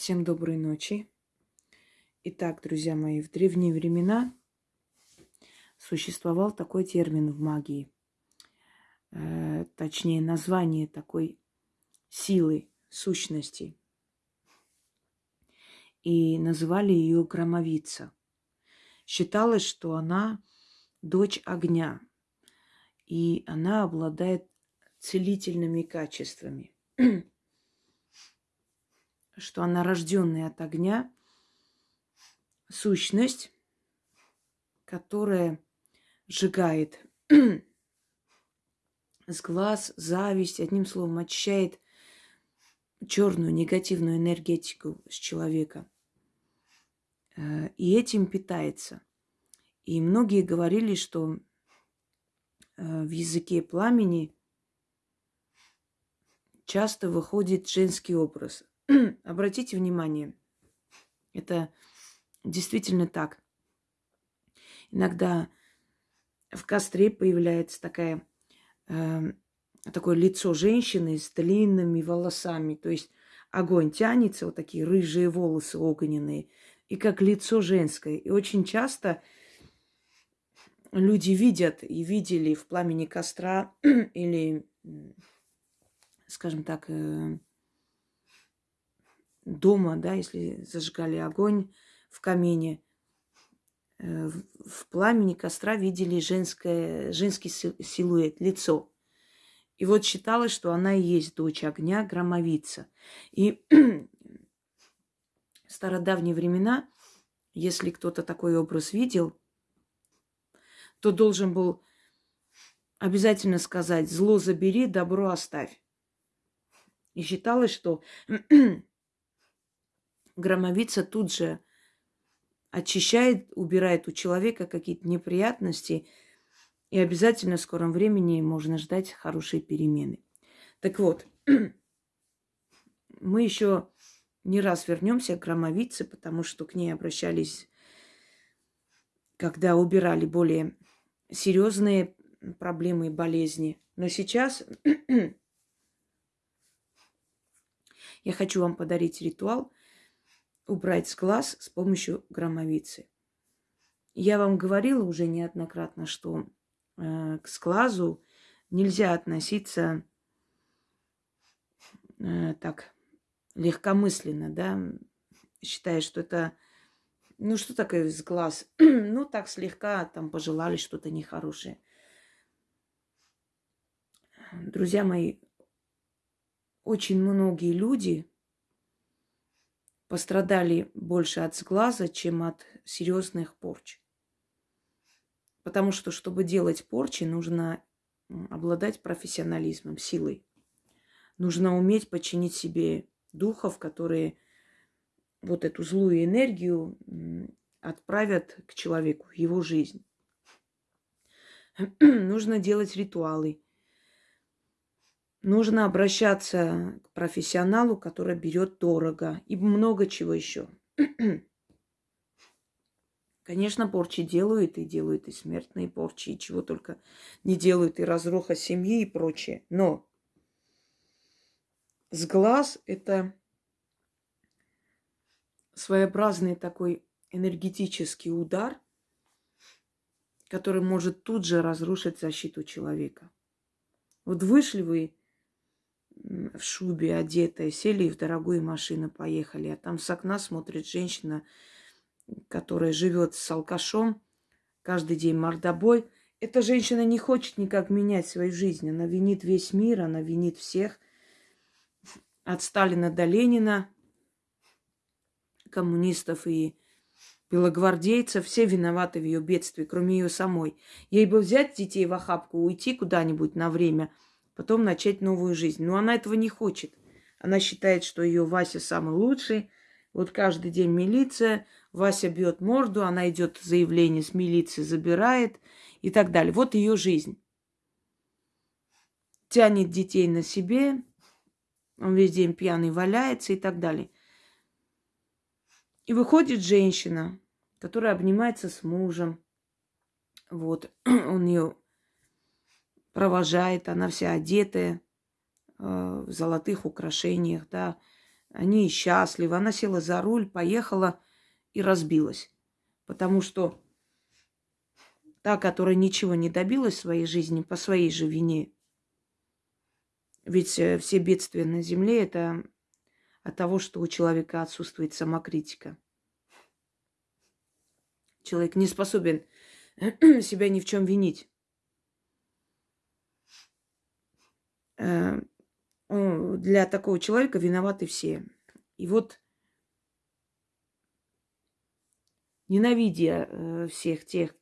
Всем доброй ночи. Итак, друзья мои, в древние времена существовал такой термин в магии. Э, точнее, название такой силы, сущности. И называли ее громовица. Считалось, что она дочь огня, и она обладает целительными качествами. Что она рожденная от огня, сущность, которая сжигает с глаз, зависть, одним словом, очищает черную негативную энергетику с человека. Э, и этим питается. И многие говорили, что э, в языке пламени часто выходит женский образ. Обратите внимание, это действительно так. Иногда в костре появляется такая, э, такое лицо женщины с длинными волосами. То есть огонь тянется, вот такие рыжие волосы огненные, и как лицо женское. И очень часто люди видят и видели в пламени костра или, скажем так, э, дома, да, если зажигали огонь в камине, э, в пламени костра видели женское, женский силуэт, лицо. И вот считалось, что она и есть дочь огня, громовица. И в стародавние времена, если кто-то такой образ видел, то должен был обязательно сказать «зло забери, добро оставь». И считалось, что громовица тут же очищает, убирает у человека какие-то неприятности, и обязательно в скором времени можно ждать хорошие перемены. Так вот, мы еще не раз вернемся к громовице, потому что к ней обращались, когда убирали более серьезные проблемы и болезни. Но сейчас я хочу вам подарить ритуал, убрать с глаз с помощью громовицы. Я вам говорила уже неоднократно, что э, к сглазу нельзя относиться э, так легкомысленно, да, считая, что это, ну что такое с глаз, ну так слегка там пожелали что-то нехорошее. Друзья мои, очень многие люди пострадали больше от сглаза, чем от серьезных порч. Потому что, чтобы делать порчи, нужно обладать профессионализмом, силой. Нужно уметь подчинить себе духов, которые вот эту злую энергию отправят к человеку, его жизнь. Нужно делать ритуалы, нужно обращаться к профессионалу, который берет дорого и много чего еще. Конечно, порчи делают и делают и смертные порчи, и чего только не делают, и разруха семьи и прочее. Но с глаз это своеобразный такой энергетический удар, который может тут же разрушить защиту человека. Вот вышли вы в шубе одетая, сели в дорогую машину, поехали. А там с окна смотрит женщина, которая живет с алкашом, каждый день мордобой. Эта женщина не хочет никак менять свою жизнь. Она винит весь мир, она винит всех. От Сталина до Ленина, коммунистов и белогвардейцев, все виноваты в ее бедствии, кроме ее самой. Ей бы взять детей в охапку, уйти куда-нибудь на время – потом начать новую жизнь. Но она этого не хочет. Она считает, что ее Вася самый лучший. Вот каждый день милиция, Вася бьет морду, она идет заявление с милиции, забирает и так далее. Вот ее жизнь. Тянет детей на себе, он весь день пьяный валяется и так далее. И выходит женщина, которая обнимается с мужем. Вот, он ее провожает, она вся одетая э, в золотых украшениях, да, Они счастливы. Она села за руль, поехала и разбилась. Потому что та, которая ничего не добилась в своей жизни по своей же вине, ведь э, все бедствия на земле это от того, что у человека отсутствует самокритика. Человек не способен себя ни в чем винить. Для такого человека виноваты все. И вот, ненавидя э, всех тех,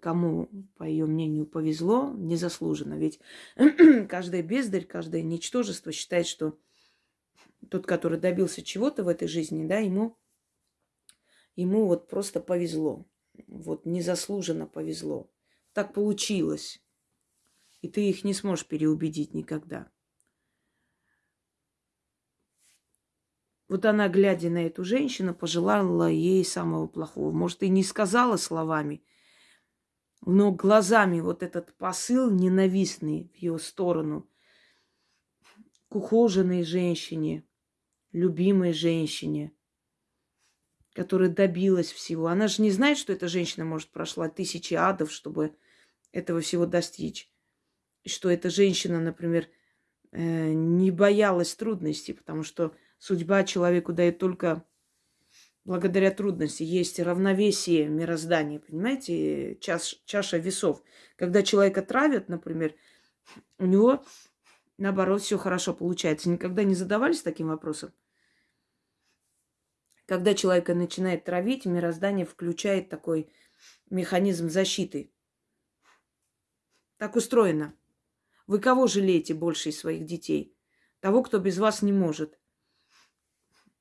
кому, по ее мнению, повезло, незаслуженно. Ведь каждая бездарь, каждое ничтожество считает, что тот, который добился чего-то в этой жизни, да, ему, ему вот просто повезло. Вот незаслуженно повезло. Так получилось. И ты их не сможешь переубедить никогда. Вот она, глядя на эту женщину, пожелала ей самого плохого. Может, и не сказала словами, но глазами вот этот посыл ненавистный в ее сторону к ухоженной женщине, любимой женщине, которая добилась всего. Она же не знает, что эта женщина, может, прошла тысячи адов, чтобы этого всего достичь. Что эта женщина, например, э, не боялась трудностей, потому что судьба человеку дает только благодаря трудности. Есть равновесие мироздания, понимаете, чаш, чаша весов. Когда человека травят, например, у него, наоборот, все хорошо получается. Никогда не задавались таким вопросом? Когда человека начинает травить, мироздание включает такой механизм защиты. Так устроено. Вы кого жалеете больше из своих детей? Того, кто без вас не может.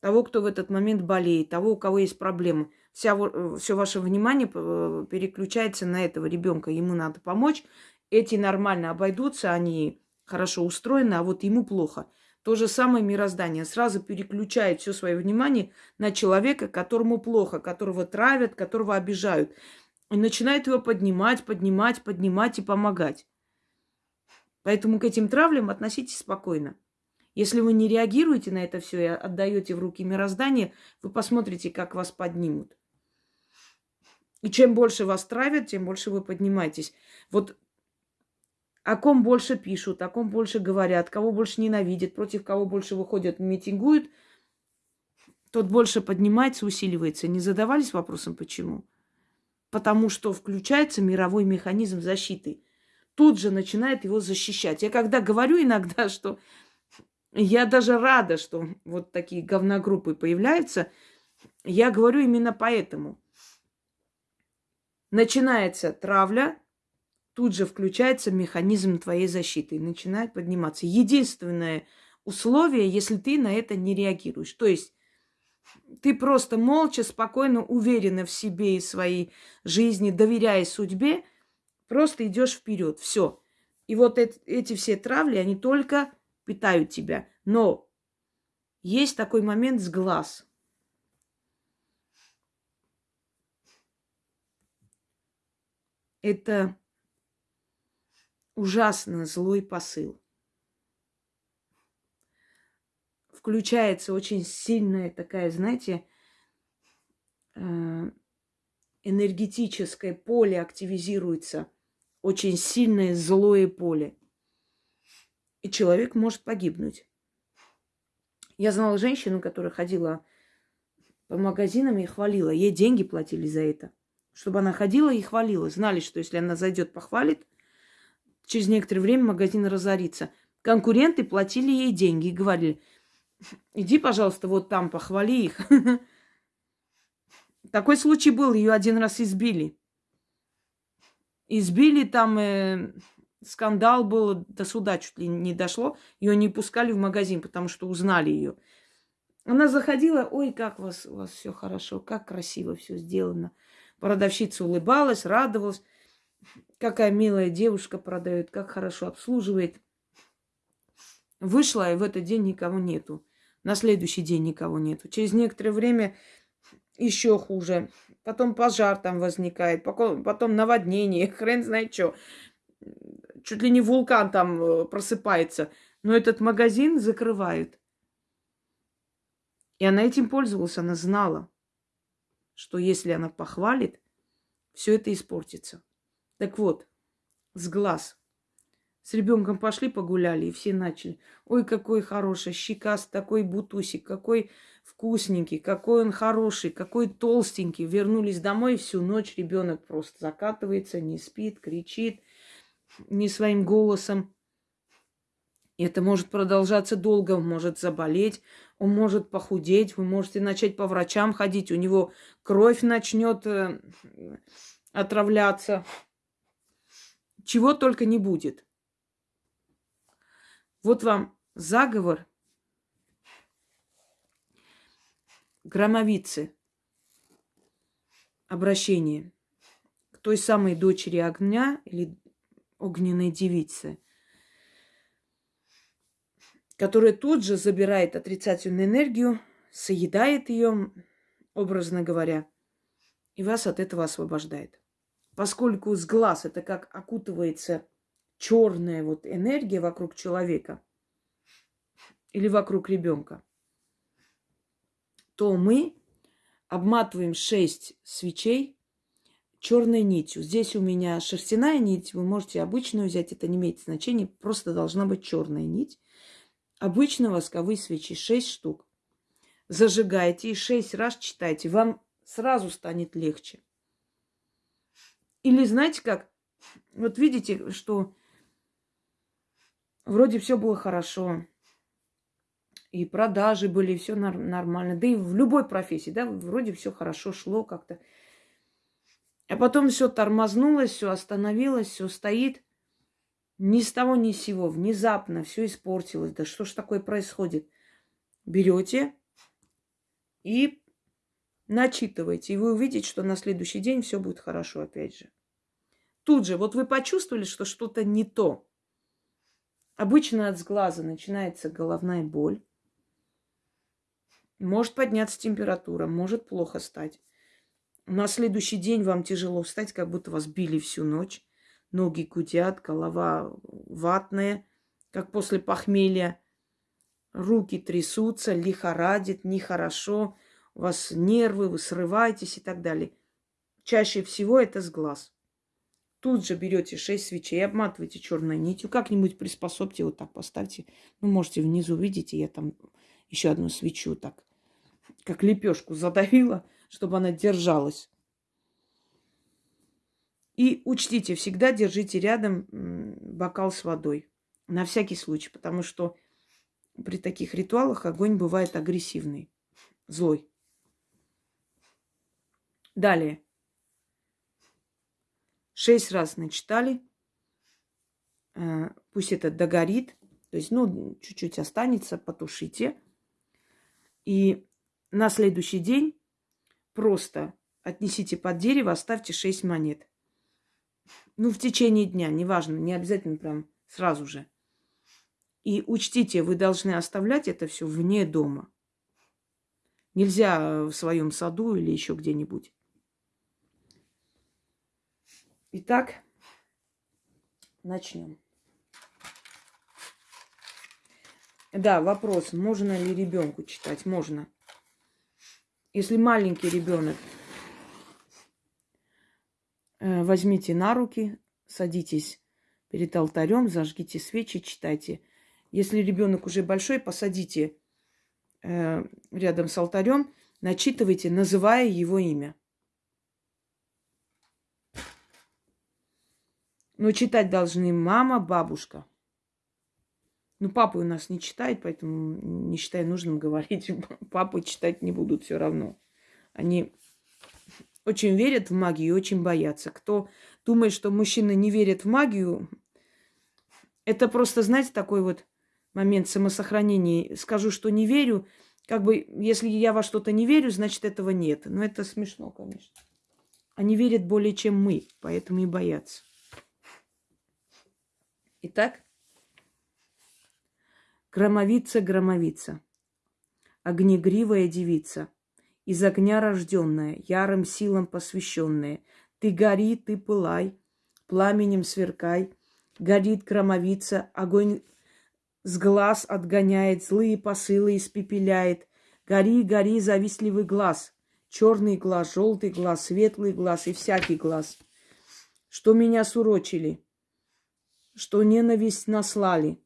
Того, кто в этот момент болеет, того, у кого есть проблемы. Вся, все ваше внимание э, переключается на этого ребенка. Ему надо помочь. Эти нормально обойдутся, они хорошо устроены, а вот ему плохо. То же самое мироздание. Сразу переключает все свое внимание на человека, которому плохо, которого травят, которого обижают. И начинает его поднимать, поднимать, поднимать и помогать. Поэтому к этим травлям относитесь спокойно. Если вы не реагируете на это все и отдаете в руки мироздания, вы посмотрите, как вас поднимут. И чем больше вас травят, тем больше вы поднимаетесь. Вот о ком больше пишут, о ком больше говорят, кого больше ненавидят, против кого больше выходят, митингуют, тот больше поднимается, усиливается. Не задавались вопросом, почему? Потому что включается мировой механизм защиты. Тут же начинает его защищать. Я когда говорю иногда, что я даже рада, что вот такие говногруппы появляются, я говорю именно поэтому. Начинается травля, тут же включается механизм твоей защиты и начинает подниматься. Единственное условие, если ты на это не реагируешь. То есть ты просто молча, спокойно, уверенно в себе и своей жизни, доверяя судьбе, просто идешь вперед. Все. И вот эти, эти все травли, они только питают тебя. Но есть такой момент с глаз. Это ужасно злой посыл. Включается очень сильная такая, знаете, э, энергетическое поле активизируется. Очень сильное злое поле. И человек может погибнуть. Я знала женщину, которая ходила по магазинам и хвалила. Ей деньги платили за это. Чтобы она ходила и хвалила. Знали, что если она зайдет, похвалит, через некоторое время магазин разорится. Конкуренты платили ей деньги и говорили, иди, пожалуйста, вот там, похвали их. Такой случай был, ее один раз избили. Избили там, э, скандал был, до суда чуть ли не дошло. Ее не пускали в магазин, потому что узнали ее. Она заходила, ой, как у вас, у вас все хорошо, как красиво все сделано. Продавщица улыбалась, радовалась. Какая милая девушка продает, как хорошо обслуживает. Вышла, и в этот день никого нету. На следующий день никого нету. Через некоторое время еще хуже. Потом пожар там возникает, потом наводнение, хрен знает что. Чуть ли не вулкан там э, просыпается. Но этот магазин закрывают. И она этим пользовалась, она знала, что если она похвалит, все это испортится. Так вот, с глаз. С ребенком пошли погуляли, и все начали. Ой, какой хороший, щекаст, такой бутусик, какой вкусненький, какой он хороший, какой толстенький. Вернулись домой, всю ночь ребенок просто закатывается, не спит, кричит не своим голосом. И это может продолжаться долго, он может заболеть, он может похудеть, вы можете начать по врачам ходить, у него кровь начнет э, отравляться. Чего только не будет. Вот вам заговор громовицы. Обращение к той самой дочери огня или огненной девицы, которая тут же забирает отрицательную энергию, соедает ее, образно говоря, и вас от этого освобождает. Поскольку с глаз это как окутывается черная вот энергия вокруг человека или вокруг ребенка, то мы обматываем шесть свечей черной нитью. Здесь у меня шерстяная нить, вы можете обычную взять, это не имеет значения, просто должна быть черная нить. Обычно восковые свечи, 6 штук. Зажигайте и 6 раз читайте, вам сразу станет легче. Или знаете как? Вот видите, что вроде все было хорошо, и продажи были, все нормально, да и в любой профессии, да, вроде все хорошо шло как-то. А потом все тормознулось, все остановилось, все стоит. Ни с того, ни с сего. Внезапно все испортилось. Да что ж такое происходит? Берете и начитываете. И вы увидите, что на следующий день все будет хорошо опять же. Тут же, вот вы почувствовали, что что-то не то. Обычно от сглаза начинается головная боль. Может подняться температура, может плохо стать. На следующий день вам тяжело встать, как будто вас били всю ночь. Ноги гудят, голова ватная, как после похмелья. Руки трясутся, лихорадит, нехорошо. У вас нервы, вы срываетесь и так далее. Чаще всего это с глаз. Тут же берете шесть свечей, обматываете черной нитью, как-нибудь приспособьте, вот так поставьте. Вы можете внизу видите, я там еще одну свечу так, как лепешку задавила чтобы она держалась. И учтите, всегда держите рядом бокал с водой. На всякий случай, потому что при таких ритуалах огонь бывает агрессивный, злой. Далее. Шесть раз начитали. Э, пусть это догорит. То есть, ну, чуть-чуть останется, потушите. И на следующий день Просто отнесите под дерево, оставьте 6 монет. Ну, в течение дня, неважно, не обязательно прям сразу же. И учтите, вы должны оставлять это все вне дома. Нельзя в своем саду или еще где-нибудь. Итак, начнем. Да, вопрос, можно ли ребенку читать? Можно. Если маленький ребенок, э, возьмите на руки, садитесь перед алтарем, зажгите свечи, читайте. Если ребенок уже большой, посадите э, рядом с алтарем, начитывайте, называя его имя. Но читать должны мама, бабушка. Ну, папа у нас не читает, поэтому не считаю нужным говорить. Папы читать не будут все равно. Они очень верят в магию и очень боятся. Кто думает, что мужчины не верят в магию, это просто, знаете, такой вот момент самосохранения. Скажу, что не верю, как бы, если я во что-то не верю, значит, этого нет. Но это смешно, конечно. Они верят более, чем мы, поэтому и боятся. Итак, Громовица, громовица, огнегривая девица, из огня рожденная, ярым силам посвященная. Ты гори, ты пылай, пламенем сверкай, горит громовица, огонь с глаз отгоняет, злые посылы испепеляет, Гори, гори, завистливый глаз. Черный глаз, желтый глаз, светлый глаз и всякий глаз. Что меня сурочили, что ненависть наслали.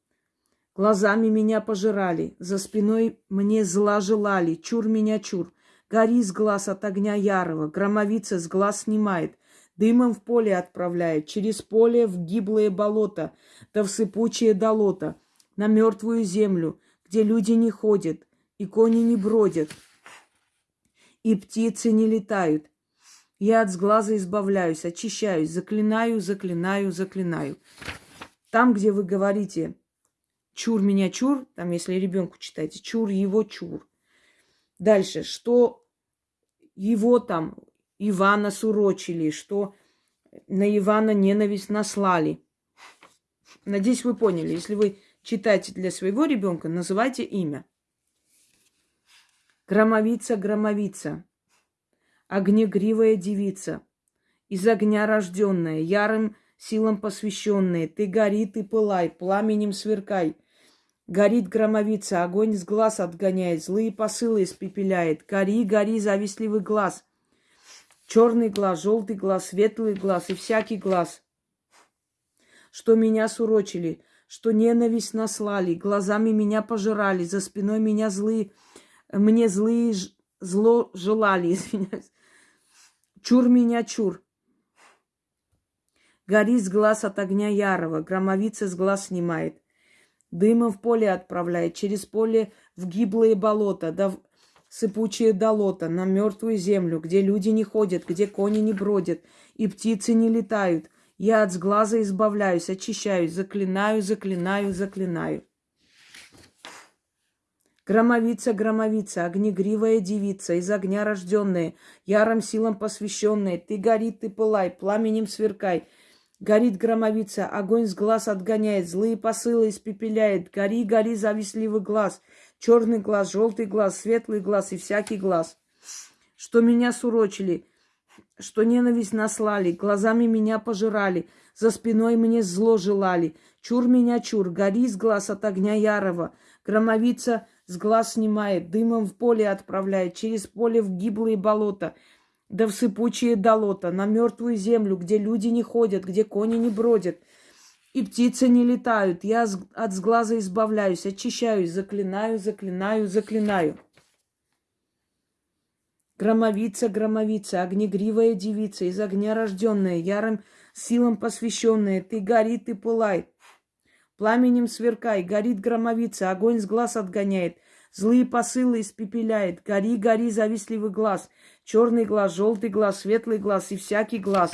Глазами меня пожирали, за спиной мне зла желали. Чур меня, чур. Гори с глаз от огня ярого, громовица с глаз снимает, дымом в поле отправляет, через поле в гиблое болото, да в сыпучее долото, на мертвую землю, где люди не ходят, и кони не бродят, и птицы не летают. Я от сглаза избавляюсь, очищаюсь, заклинаю, заклинаю, заклинаю. Там, где вы говорите чур меня чур, там, если ребенку читаете, чур его чур, Дальше, что его там, Ивана сурочили, что на Ивана ненависть наслали. Надеюсь, вы поняли. Если вы читаете для своего ребенка, называйте имя. Громовица, громовица, огнегривая девица, из огня рожденная, ярым силам посвященная, ты гори, ты пылай, пламенем сверкай, Горит громовица, огонь с глаз отгоняет, злые посылы испепеляет. Гори, гори, завистливый глаз. Черный глаз, желтый глаз, светлый глаз и всякий глаз. Что меня сурочили, что ненависть наслали, глазами меня пожирали, за спиной меня злые, мне злые зло желали, извиняюсь. Чур меня, чур. Гори с глаз от огня ярого, громовица с глаз снимает. Дымом в поле отправляет, через поле в гиблые болота, да в сыпучие долота, на мертвую землю, где люди не ходят, где кони не бродят, и птицы не летают. Я от сглаза избавляюсь, очищаюсь, заклинаю, заклинаю, заклинаю. Громовица, громовица, огнегривая девица, из огня рожденная, ярым силам посвященная, ты гори, ты пылай, пламенем сверкай, Горит громовица, огонь с глаз отгоняет, злые посылы испепеляет. Гори, гори, завистливый глаз, черный глаз, желтый глаз, светлый глаз и всякий глаз. Что меня сурочили, что ненависть наслали, глазами меня пожирали, за спиной мне зло желали. Чур меня, чур, гори с глаз от огня ярого. Громовица с глаз снимает, дымом в поле отправляет, через поле в гиблые болота — да в сыпучие долота, на мертвую землю, где люди не ходят, где кони не бродят, и птицы не летают. Я от сглаза избавляюсь, очищаюсь, заклинаю, заклинаю, заклинаю. Громовица, громовица, огнегривая девица, из огня рожденная, ярым силам посвященная, ты гори, ты пылай. Пламенем сверкай, горит громовица, огонь с глаз отгоняет, злые посылы испепеляет. Гори, гори, завистливый глаз — черный глаз, желтый глаз, светлый глаз и всякий глаз.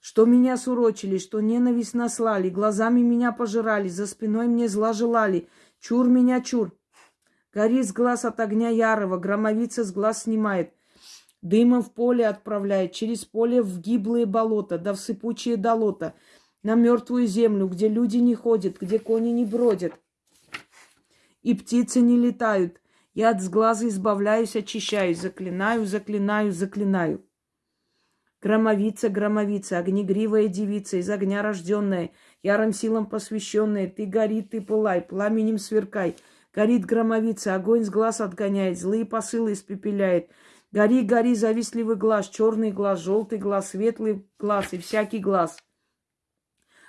Что меня сурочили, что ненависть наслали, глазами меня пожирали, за спиной мне зла желали. Чур меня, чур. Гори с глаз от огня ярого, громовица с глаз снимает. Дымом в поле отправляет, через поле в гиблые болота, да в сыпучие долота, на мертвую землю, где люди не ходят, где кони не бродят, и птицы не летают, я от сглаза избавляюсь, очищаюсь, заклинаю, заклинаю, заклинаю. Громовица, громовица, огнегривая девица, из огня рожденная, ярым силам посвященная, ты гори, ты пылай, пламенем сверкай. Горит громовица, огонь с глаз отгоняет, злые посылы испепеляет. Гори, гори, завистливый глаз, черный глаз, желтый глаз, светлый глаз и всякий глаз.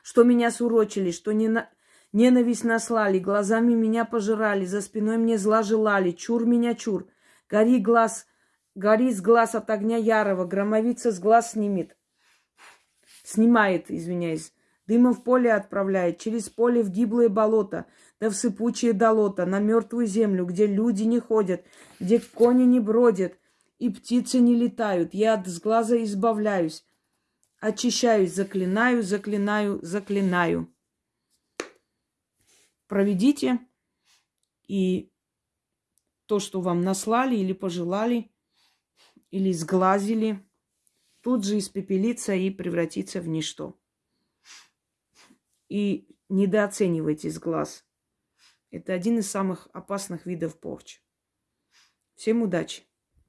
Что меня сурочили, что не на... Ненависть наслали, глазами меня пожирали, за спиной мне зла желали, чур меня чур. Гори глаз, гори с глаз от огня ярого, громовица с глаз снимет. Снимает, извиняюсь. Дымом в поле отправляет, через поле в гиблое болото, да в сыпучее долото, на мертвую землю, где люди не ходят, где кони не бродят и птицы не летают. Я от сглаза избавляюсь, очищаюсь, заклинаю, заклинаю, заклинаю проведите, и то, что вам наслали или пожелали, или сглазили, тут же испепелится и превратится в ничто. И недооценивайте сглаз. Это один из самых опасных видов порчи. Всем удачи!